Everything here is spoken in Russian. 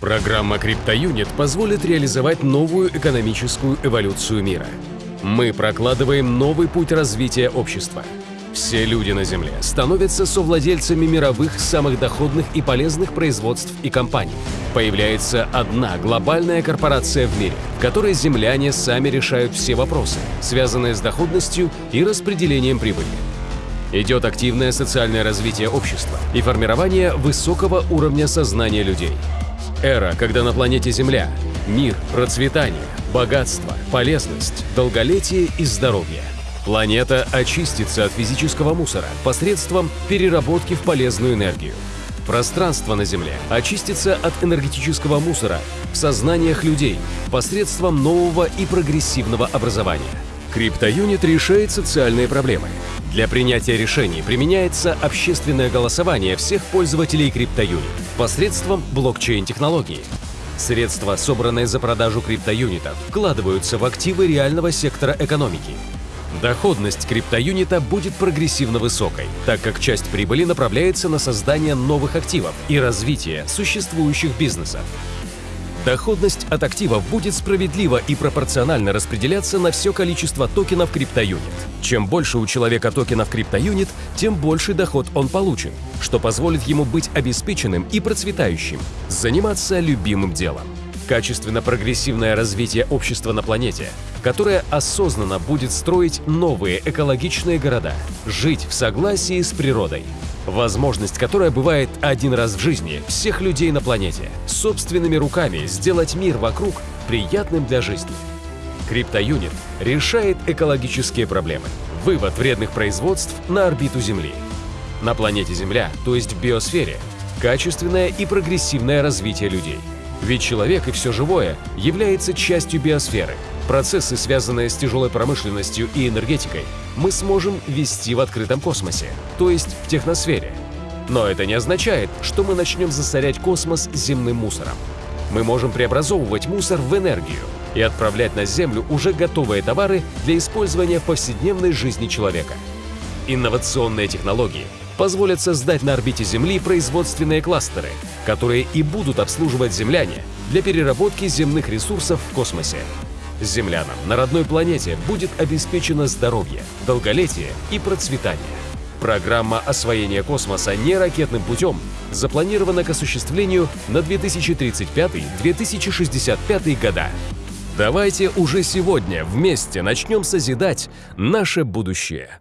Программа CryptoUnit позволит реализовать новую экономическую эволюцию мира. Мы прокладываем новый путь развития общества. Все люди на Земле становятся совладельцами мировых самых доходных и полезных производств и компаний. Появляется одна глобальная корпорация в мире, в которой земляне сами решают все вопросы, связанные с доходностью и распределением прибыли. Идет активное социальное развитие общества и формирование высокого уровня сознания людей. Эра, когда на планете Земля мир, процветание, богатство, полезность, долголетие и здоровье. Планета очистится от физического мусора посредством переработки в полезную энергию. Пространство на Земле очистится от энергетического мусора в сознаниях людей посредством нового и прогрессивного образования. CryptoUnit решает социальные проблемы. Для принятия решений применяется общественное голосование всех пользователей CryptoUnit посредством блокчейн-технологии. Средства, собранные за продажу криптоюнитов, вкладываются в активы реального сектора экономики. Доходность криптоюнита будет прогрессивно высокой, так как часть прибыли направляется на создание новых активов и развитие существующих бизнесов. Доходность от активов будет справедливо и пропорционально распределяться на все количество токенов CryptoUnit. Чем больше у человека токенов CryptoUnit, тем больше доход он получит, что позволит ему быть обеспеченным и процветающим, заниматься любимым делом. Качественно прогрессивное развитие общества на планете, которое осознанно будет строить новые экологичные города, жить в согласии с природой, Возможность, которая бывает один раз в жизни всех людей на планете, собственными руками сделать мир вокруг приятным для жизни. CryptoUnit решает экологические проблемы. Вывод вредных производств на орбиту Земли. На планете Земля, то есть в биосфере, качественное и прогрессивное развитие людей. Ведь человек и все живое является частью биосферы. Процессы, связанные с тяжелой промышленностью и энергетикой, мы сможем вести в открытом космосе, то есть в техносфере. Но это не означает, что мы начнем засорять космос земным мусором. Мы можем преобразовывать мусор в энергию и отправлять на Землю уже готовые товары для использования в повседневной жизни человека. Инновационные технологии позволят создать на орбите Земли производственные кластеры, которые и будут обслуживать земляне для переработки земных ресурсов в космосе. Землянам на родной планете будет обеспечено здоровье, долголетие и процветание. Программа освоения космоса не ракетным путем запланирована к осуществлению на 2035-2065 года. Давайте уже сегодня вместе начнем созидать наше будущее.